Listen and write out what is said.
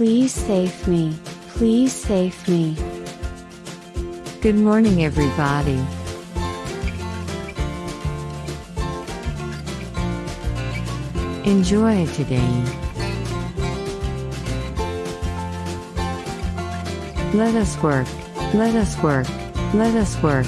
Please save me. Please save me. Good morning, everybody. Enjoy today. Let us work. Let us work. Let us work.